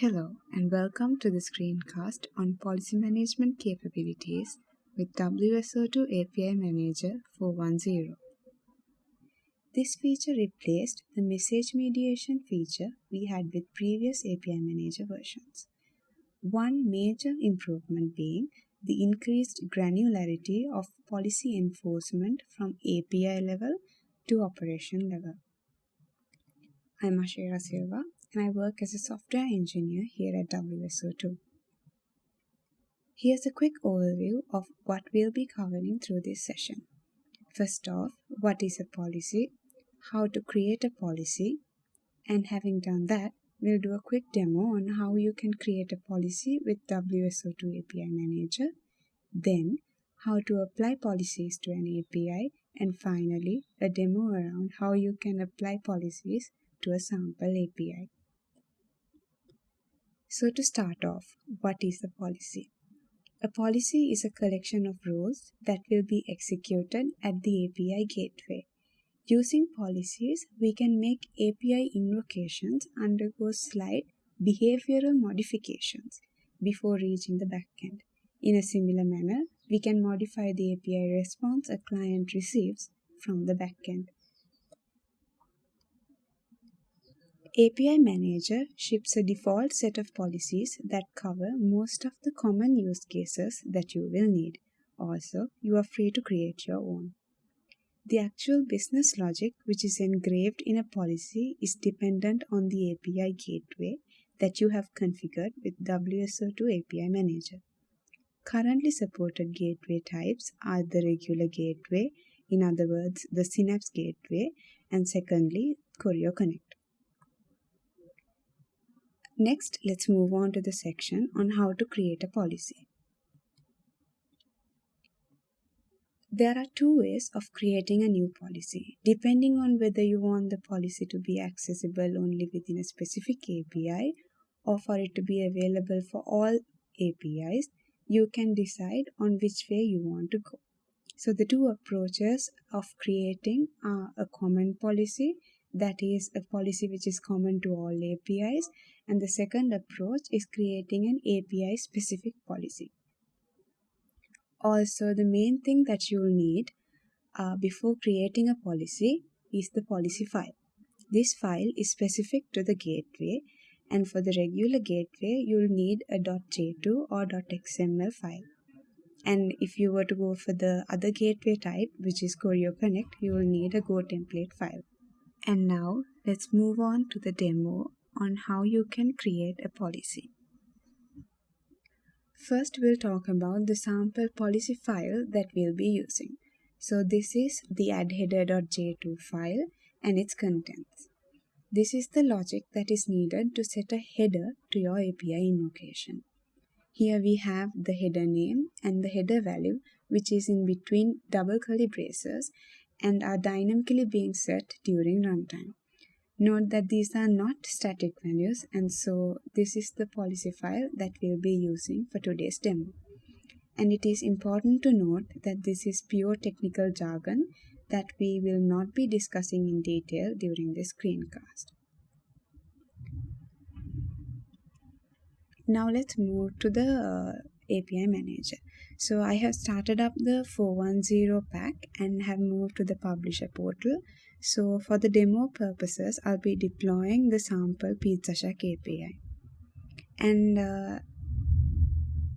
Hello and welcome to the screencast on policy management capabilities with WSO2 API Manager 410. This feature replaced the message mediation feature we had with previous API Manager versions. One major improvement being the increased granularity of policy enforcement from API level to operation level. I'm Ashera Silva and I work as a software engineer here at WSO2. Here's a quick overview of what we'll be covering through this session. First off, what is a policy, how to create a policy, and having done that, we'll do a quick demo on how you can create a policy with WSO2 API Manager, then how to apply policies to an API, and finally, a demo around how you can apply policies to a sample API. So to start off, what is a policy? A policy is a collection of rules that will be executed at the API gateway. Using policies, we can make API invocations undergo slight behavioral modifications before reaching the backend. In a similar manner, we can modify the API response a client receives from the backend. API Manager ships a default set of policies that cover most of the common use cases that you will need. Also, you are free to create your own. The actual business logic which is engraved in a policy is dependent on the API gateway that you have configured with WSO2 API Manager. Currently supported gateway types are the regular gateway, in other words, the Synapse gateway, and secondly, Choreo Connect. Next, let's move on to the section on how to create a policy. There are two ways of creating a new policy, depending on whether you want the policy to be accessible only within a specific API or for it to be available for all APIs, you can decide on which way you want to go. So the two approaches of creating are a common policy that is a policy which is common to all APIs and the second approach is creating an API specific policy. Also the main thing that you'll need uh, before creating a policy is the policy file. This file is specific to the gateway and for the regular gateway you'll need a .j2 or .xml file. And if you were to go for the other gateway type which is Choreo Connect, you will need a Go template file. And now let's move on to the demo on how you can create a policy. First, we'll talk about the sample policy file that we'll be using. So this is the addheader.j2 file and its contents. This is the logic that is needed to set a header to your API invocation. Here we have the header name and the header value which is in between double curly braces and are dynamically being set during runtime. Note that these are not static values and so this is the policy file that we'll be using for today's demo. And it is important to note that this is pure technical jargon that we will not be discussing in detail during this screencast. Now let's move to the uh, API manager. So I have started up the 410 pack and have moved to the publisher portal. So for the demo purposes, I'll be deploying the sample PizzaShack API. And uh,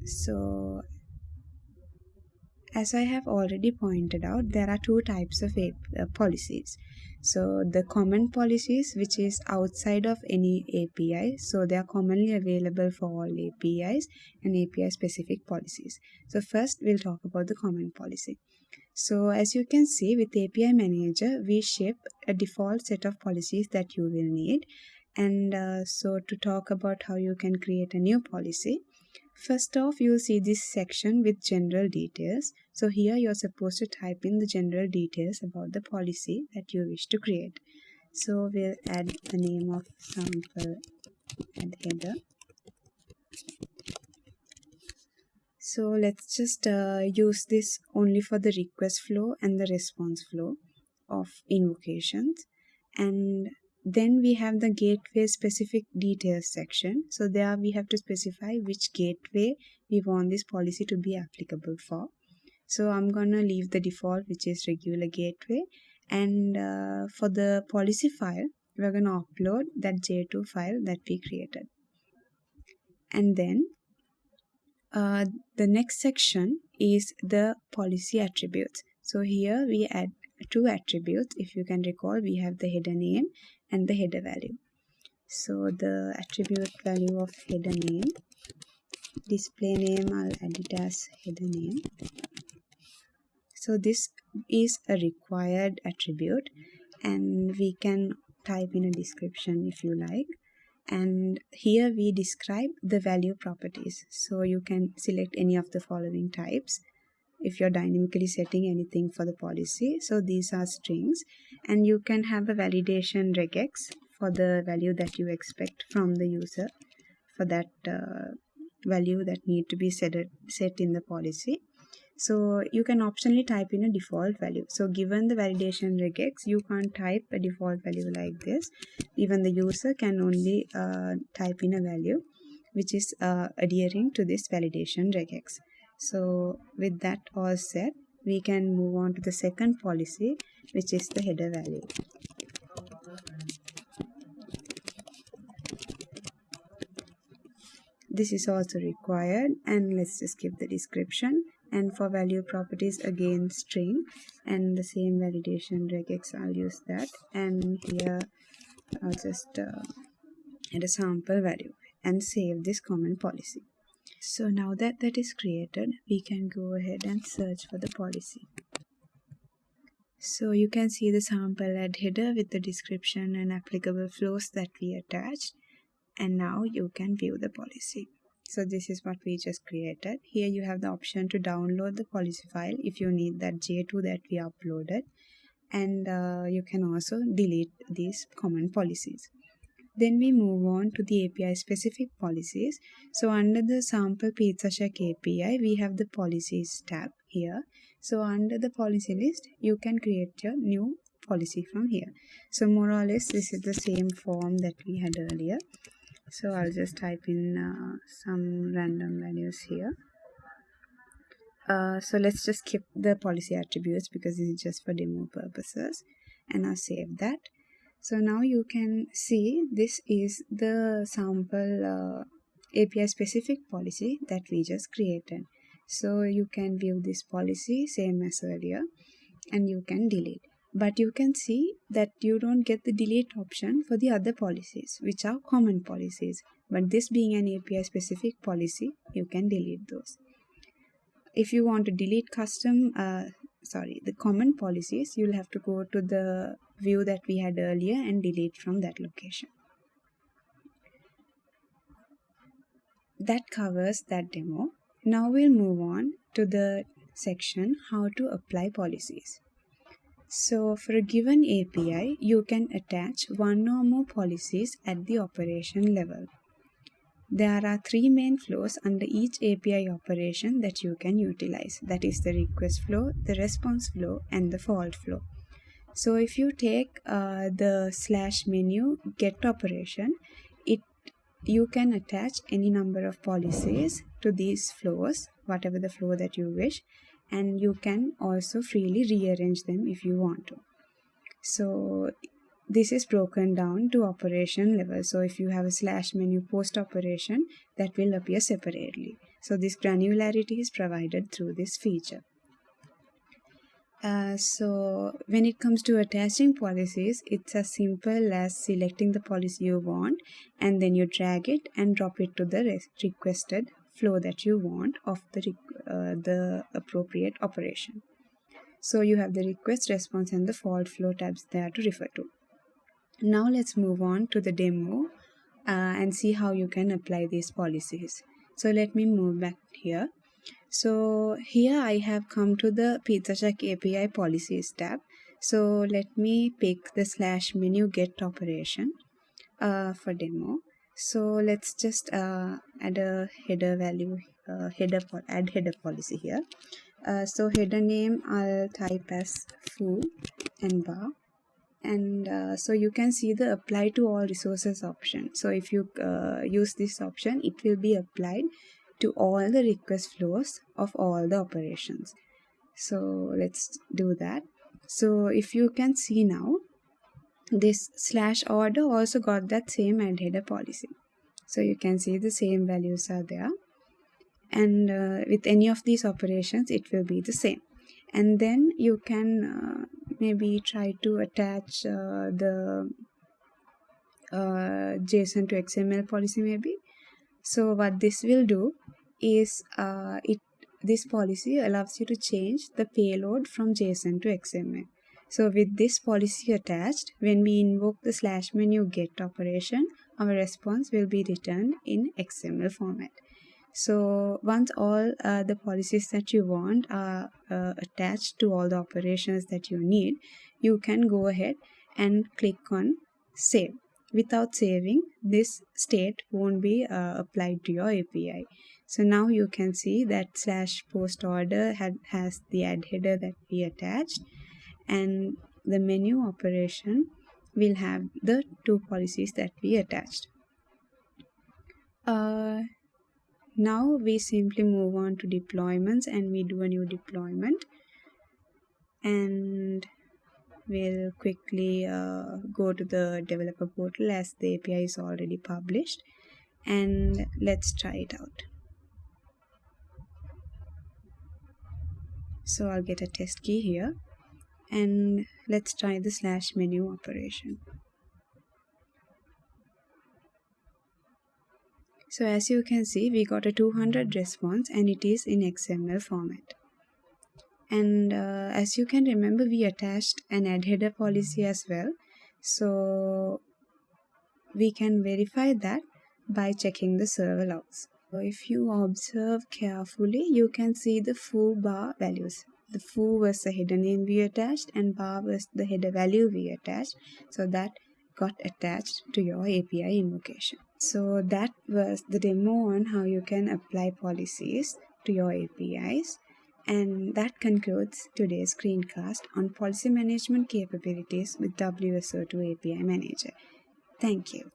so as I have already pointed out, there are two types of uh, policies. So the common policies, which is outside of any API, so they are commonly available for all APIs and API specific policies. So first we'll talk about the common policy. So as you can see with API Manager, we ship a default set of policies that you will need. And uh, so to talk about how you can create a new policy, First off, you'll see this section with general details. So here you're supposed to type in the general details about the policy that you wish to create. So we'll add the name of sample and header. So let's just uh, use this only for the request flow and the response flow of invocations. And then we have the gateway specific details section. So there we have to specify which gateway we want this policy to be applicable for. So i'm gonna leave the default which is regular gateway. And uh, for the policy file we're to upload that j2 file that we created. And then uh, the next section is the policy attributes. So here we add two attributes. If you can recall we have the header name and the header value. So the attribute value of header name display name I'll add it as header name. So this is a required attribute and we can type in a description if you like. And here we describe the value properties. So you can select any of the following types if you're dynamically setting anything for the policy. So these are strings. And you can have a validation regex for the value that you expect from the user for that uh, value that need to be set, set in the policy. So you can optionally type in a default value. So given the validation regex you can't type a default value like this. Even the user can only uh, type in a value which is uh, adhering to this validation regex so with that all set we can move on to the second policy which is the header value. This is also required and let's just give the description. And for value properties again string and the same validation regex I'll use that. And here I'll just uh, add a sample value and save this common policy so now that that is created we can go ahead and search for the policy. So you can see the sample add header with the description and applicable flows that we attached. And now you can view the policy. So this is what we just created. Here you have the option to download the policy file if you need that j2 that we uploaded. And uh, you can also delete these common policies then we move on to the API specific policies. So under the sample PizzaShack API, we have the policies tab here. So under the policy list, you can create your new policy from here. So more or less, this is the same form that we had earlier so I'll just type in uh, some random values here uh, so let's just keep the policy attributes because this is just for demo purposes and I'll save that so now you can see this is the sample uh, API specific policy that we just created. So you can view this policy same as earlier and you can delete. But you can see that you don't get the delete option for the other policies which are common policies. But this being an API specific policy you can delete those. If you want to delete custom uh, sorry the common policies you'll have to go to the view that we had earlier and delete from that location that covers that demo now we'll move on to the section how to apply policies so for a given API, you can attach one or more policies at the operation level. There are three main flows under each API operation that you can utilize. That is the request flow, the response flow, and the fault flow. So if you take uh, the slash menu get operation, it you can attach any number of policies to these flows, whatever the flow that you wish, and you can also freely rearrange them if you want to. So this is broken down to operation level. So if you have a slash menu post operation that will appear separately. So this granularity is provided through this feature uh, so when it comes to attaching policies it's as simple as selecting the policy you want and then you drag it and drop it to the requested flow that you want of the, uh, the appropriate operation. So you have the request, response and the fault flow tabs there to refer to. Now let's move on to the demo uh, and see how you can apply these policies. So let me move back here. So here I have come to the PizzaShack API policies tab. So let me pick the slash menu get operation uh, for demo. So let's just uh, add a header value uh, header add header policy here. Uh, so header name I'll type as foo and bar. And uh, so you can see the apply to all resources option. So if you uh, use this option it will be applied to all the request flows of all the operations. So let's do that. So if you can see now this slash order also got that same add header policy. So you can see the same values are there. And uh, with any of these operations it will be the same. And then you can uh, maybe try to attach uh, the uh, JSON to XML policy maybe so what this will do is uh, it this policy allows you to change the payload from JSON to XML so with this policy attached when we invoke the slash menu get operation our response will be returned in XML format. So once all uh, the policies that you want are uh, attached to all the operations that you need you can go ahead and click on save without saving this state won't be uh, applied to your API so now you can see that slash post order had, has the add header that we attached. And the menu operation will have the two policies that we attached. Uh, now we simply move on to deployments and we do a new deployment. And we'll quickly uh, go to the developer portal as the API is already published and let's try it out. So I'll get a test key here and let's try the slash menu operation. So as you can see, we got a 200 response and it is in XML format. And uh, as you can remember, we attached an add header policy as well. So we can verify that by checking the server logs. So if you observe carefully, you can see the foo bar values. The foo was the header name we attached and bar was the header value we attached. So that got attached to your API invocation. So that was the demo on how you can apply policies to your APIs. And that concludes today's screencast on policy management capabilities with WSO2 API Manager. Thank you.